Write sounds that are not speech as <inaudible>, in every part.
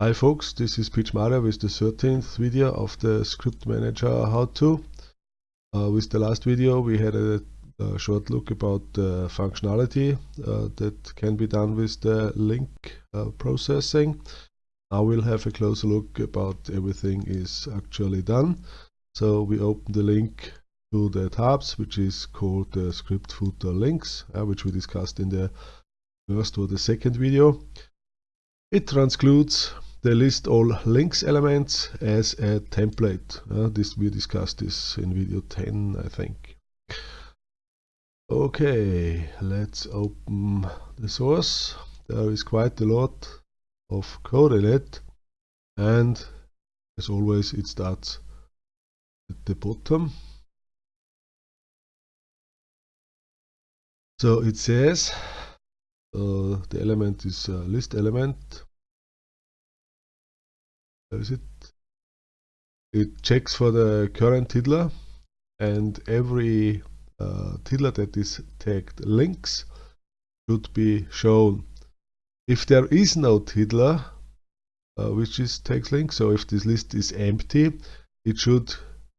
Hi folks, this is Pietsch Mario with the 13th video of the Script Manager how-to. Uh, with the last video we had a, a short look about the functionality uh, that can be done with the link uh, processing. Now we'll have a closer look about everything is actually done. So we open the link to the tabs which is called the script footer links uh, which we discussed in the first or the second video. It transcludes the list all links elements as a template. Uh, this we discussed this in video 10 I think. Okay, let's open the source. There is quite a lot of code in it and as always it starts at the bottom. So it says uh, the element is a list element is it? It checks for the current tiddler and every uh, tiddler that is tagged links should be shown. If there is no tiddler uh, which is tags links, so if this list is empty, it should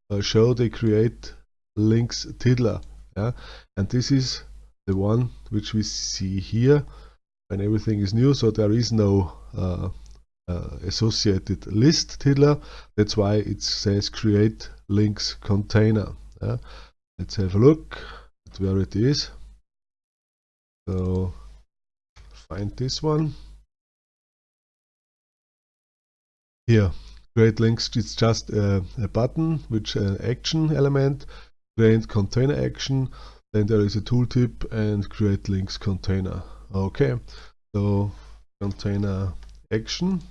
uh, show the create links tiddler. Yeah? And this is the one which we see here when everything is new, so there is no uh, uh, associated list tiddler. That's why it says create links container. Yeah. Let's have a look at where it is. So find this one. Here, create links, it's just a, a button, which an action element, create container action, then there is a tooltip and create links container. Okay, so container action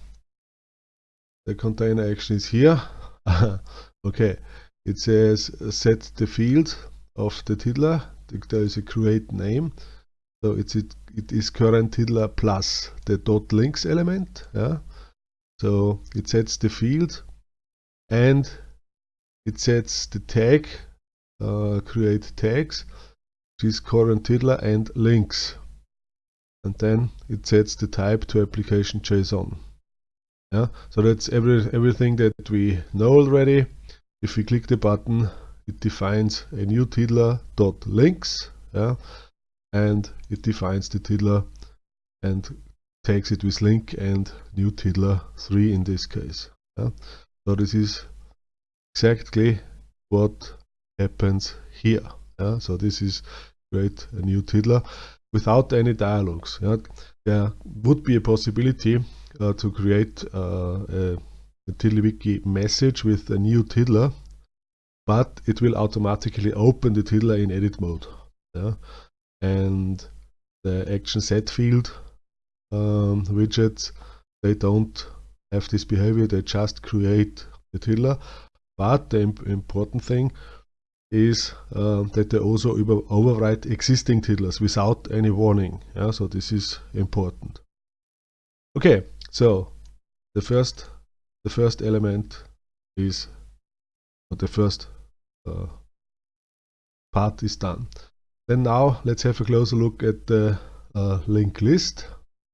the container action is here. <laughs> Okay it says uh, set the field of the tiddler. There is a create name. So it's it, it is current tiddler plus the dot links element yeah? So it sets the field and it sets the tag uh, create tags which is current tiddler and links. And then it sets the type to application JSON yeah so that's every everything that we know already if we click the button it defines a new tiddler dot links yeah and it defines the tiddler and takes it with link and new tiddler 3 in this case yeah? so this is exactly what happens here yeah? so this is create a new tiddler without any dialogues yeah? There would be a possibility uh, to create uh, a, TiddlyWiki message with a new tiddler, but it will automatically open the tiddler in edit mode. Yeah? And the action set field um, widgets, they don't have this behavior, they just create the tiddler. But the imp important thing is uh, that they also overwrite existing tiddlers without any warning. Yeah? So this is important. Okay, so the first the first element is the first uh, part is done. Then now let's have a closer look at the uh, link list.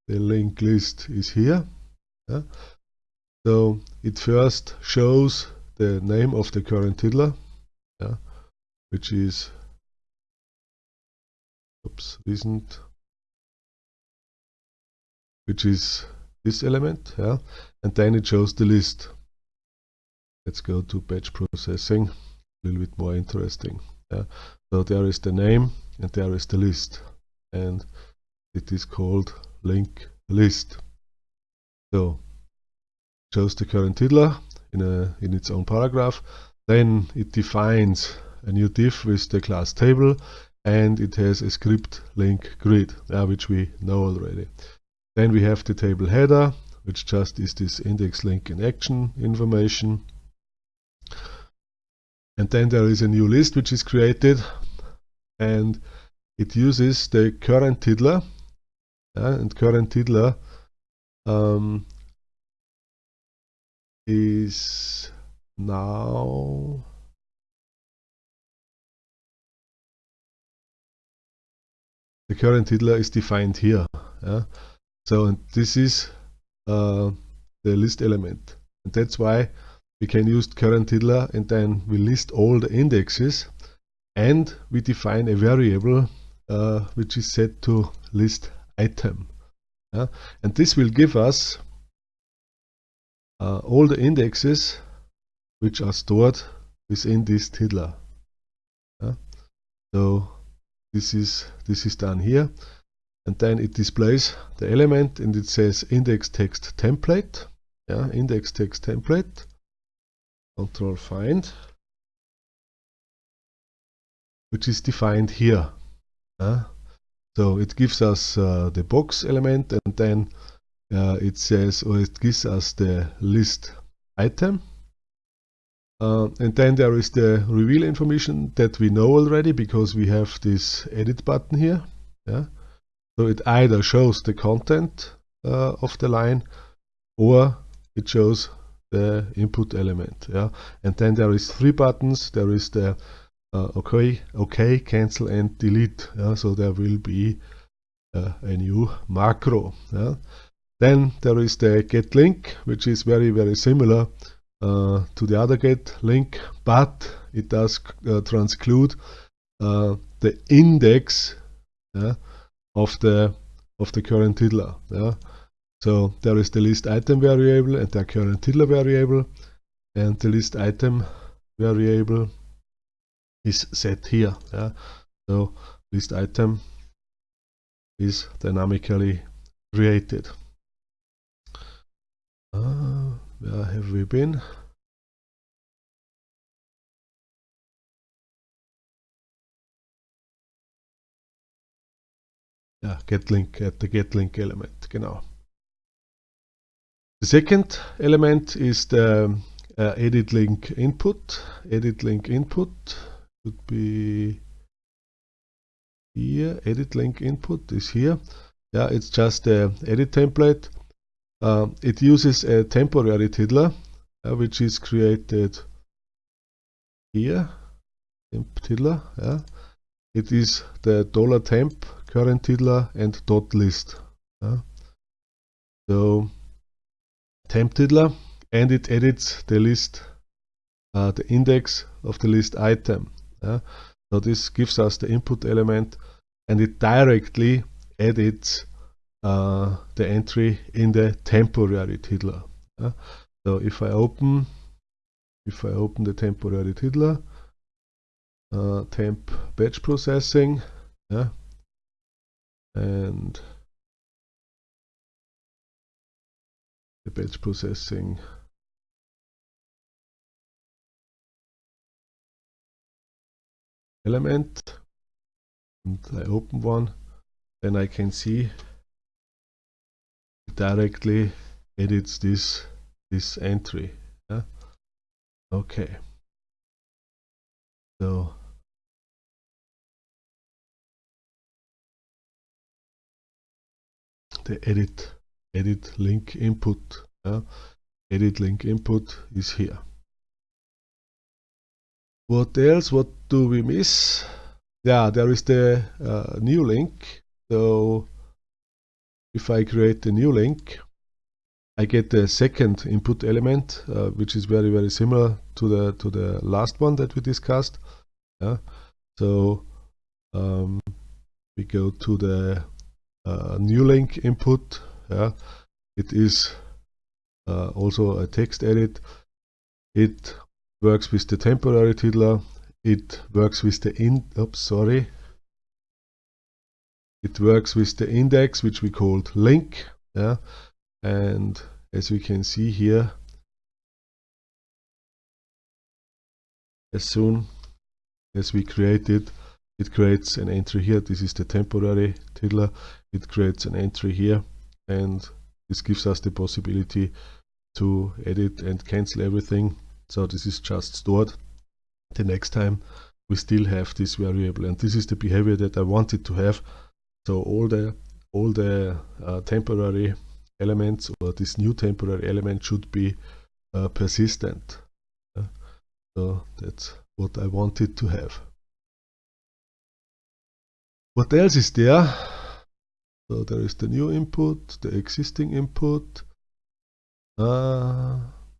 The link list is here. Yeah. So it first shows the name of the current tiddler, yeah, which is oops, isn't which is this element yeah? And then it shows the list. Let's go to batch processing a little bit more interesting yeah? So there is the name and there is the list and it is called link list. So shows the current tiddler in a in its own paragraph. Then it defines a new div with the class table and it has a script link grid uh, which we know already then we have the table header, which just is this index link in action information. And then there is a new list which is created and it uses the current tiddler uh, and current tiddler um, is now the current tiddler is defined here. Yeah? So this is uh, the list element. And that's why we can use current tiddler and then we list all the indexes and we define a variable uh, which is set to list item. Yeah? And this will give us uh, all the indexes which are stored within this tiddler. Yeah? So this is this is done here. And then it displays the element and it says index text template. Yeah index text template. Control find. Which is defined here. Uh, so it gives us uh, the box element and then uh, it says or it gives us the list item uh, and then there is the reveal information that we know already because we have this edit button here yeah so it either shows the content uh, of the line or it shows the input element yeah and then there is three buttons there is the uh, okay okay cancel and delete yeah? so there will be uh, a new macro yeah? then there is the get link which is very very similar uh, to the other get link but it does uh, transclude uh, the index yeah, of the of the current tiddler yeah? So there is the list item variable and the current tiddler variable and the list item variable is set here. Yeah? So list item is dynamically created. Uh, where have we been? Ja, get link at the get link element, genau. The second element is the uh, edit link input. Edit link input would be here. Edit link input is here. Yeah, it's just a edit template. Uh, it uses a temporary tiddler, uh, which is created here. Temp tiddler. Yeah. It is the dollar $temp current tiddler and dot list. Yeah. So temp tiddler and it edits the list, uh, the index of the list item. Yeah? So this gives us the input element and it directly edits uh, the entry in the temporary tiddler. Yeah? So if I open, if I open the temporary tiddler, uh, temp batch processing, yeah, and the batch processing element and I open one then I can see directly edits this this entry yeah? okay so the edit edit link input. Yeah? Edit link input is here. What else? What do we miss? Yeah, there is the uh, new link. So if I create a new link, I get the second input element, uh, which is very very similar to the to the last one that we discussed. Yeah. So um, we go to the uh, new link input. Yeah. It is uh, also a text edit. It works with the temporary tiddler it works with the in oops sorry it works with the index which we called link yeah? And as we can see here as soon as we create it it creates an entry here. This is the temporary tiddler it creates an entry here and this gives us the possibility to edit and cancel everything. So this is just stored. The next time we still have this variable and this is the behavior that I wanted to have so all the all the uh, temporary elements or this new temporary element should be uh, persistent. Uh, so that's what I wanted to have. What else is there? So there is the new input, the existing input. uh,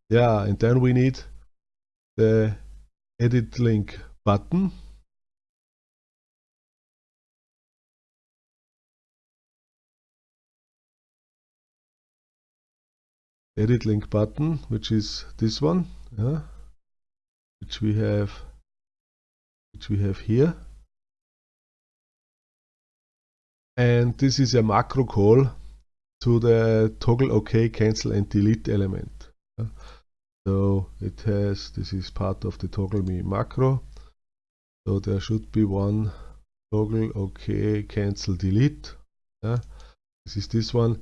yeah and then we need the edit link button edit link button which is this one yeah, which we have which we have here. And this is a macro call to the toggle OK cancel and delete element. Yeah. so it has this is part of the ToggleMe macro. So there should be one toggle OK cancel delete. Yeah. this is this one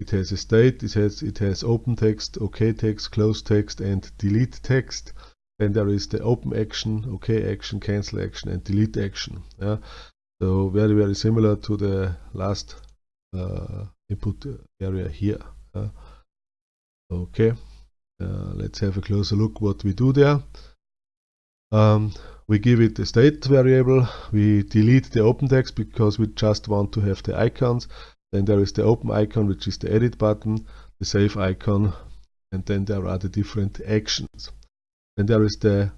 it has a state it has it has open text OK text close text and delete text. Then there is the open action OK action cancel action and delete action yeah. so very very similar to the last uh, input area here uh, okay uh, let's have a closer look what we do there. Um, we give it a state variable. We delete the open text because we just want to have the icons then there is the open icon which is the edit button the save icon and then there are the different actions then there is the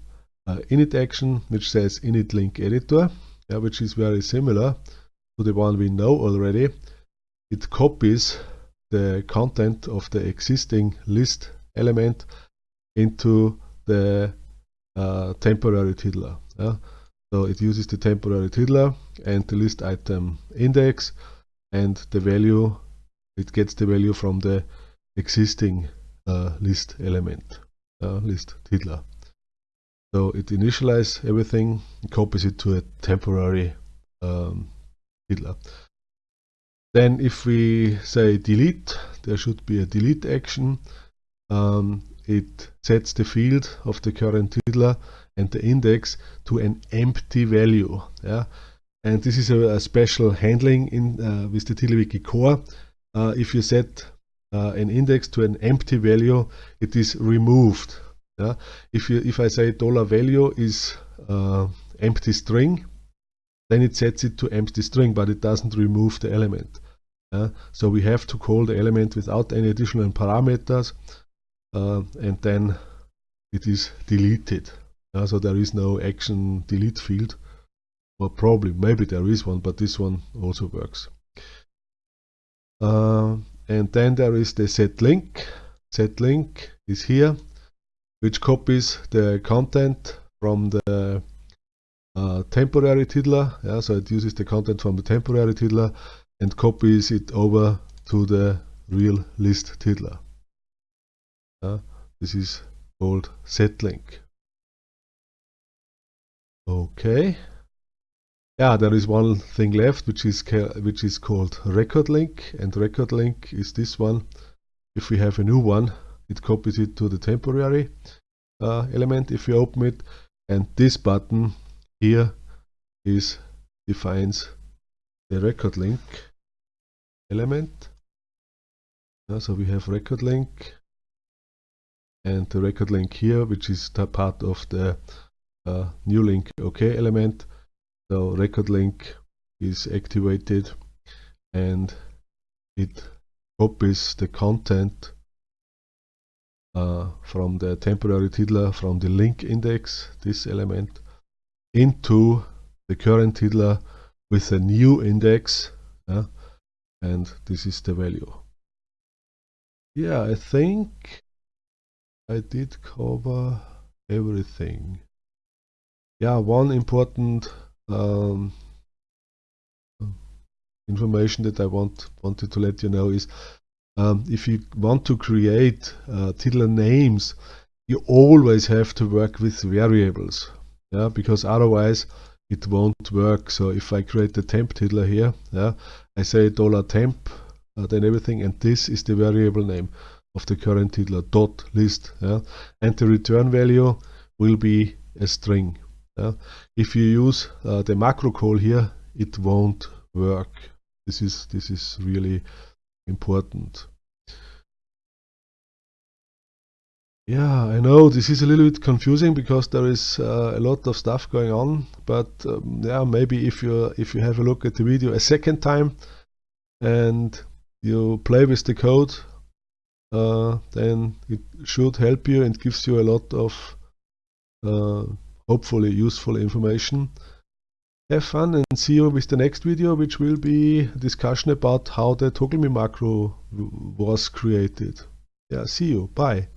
uh, init action which says init link editor yeah, which is very similar to the one we know already it copies the content of the existing list element into the uh, temporary tiddler. Yeah? So it uses the temporary tiddler and the list item index and the value, it gets the value from the existing uh, list element, uh, list tiddler. So it initializes everything, copies it to a temporary um. Then if we say delete, there should be a delete action. Um, it sets the field of the current tiddler and the index to an empty value. Yeah? And this is a, a special handling in uh, with the TiddlyWiki core. Uh, if you set uh, an index to an empty value, it is removed. Yeah? If you if I say dollar value is uh, empty string, then it sets it to empty string, but it doesn't remove the element. Uh, so we have to call the element without any additional parameters uh, and then it is deleted. Uh, so there is no action delete field or probably maybe there is one but this one also works. Uh, and then there is the set link. Set link is here which copies the content from the uh, temporary tiddler. Yeah, so it uses the content from the temporary tiddler and copies it over to the real list tiddler. Uh, this is called set link. Okay. Yeah, there is one thing left, which is which is called record link, and record link is this one. If we have a new one, it copies it to the temporary uh, element if we open it, and this button here is defines the record link element. Yeah, so we have record link and the record link here, which is part of the uh, new link OK element. So record link is activated and it copies the content uh, from the temporary tiddler from the link index, this element, into the current tiddler with a new index. Uh, and this is the value. Yeah, I think I did cover everything. Yeah, one important um, information that I want wanted to let you know is um, if you want to create uh, tiddler names, you always have to work with variables, yeah, because otherwise it won't work. So if I create the temp tiddler here, yeah, I say dollar $temp, uh, then everything, and this is the variable name of the current tiddler dot list, yeah, and the return value will be a string. If you use uh, the macro call here, it won't work. This is this is really important. Yeah, I know this is a little bit confusing because there is uh, a lot of stuff going on, but um, yeah, maybe if you if you have a look at the video a second time and you play with the code, uh, then it should help you and gives you a lot of uh, hopefully useful information. Have fun and see you with the next video which will be a discussion about how the ToggleMe macro was created. Yeah, see you. Bye.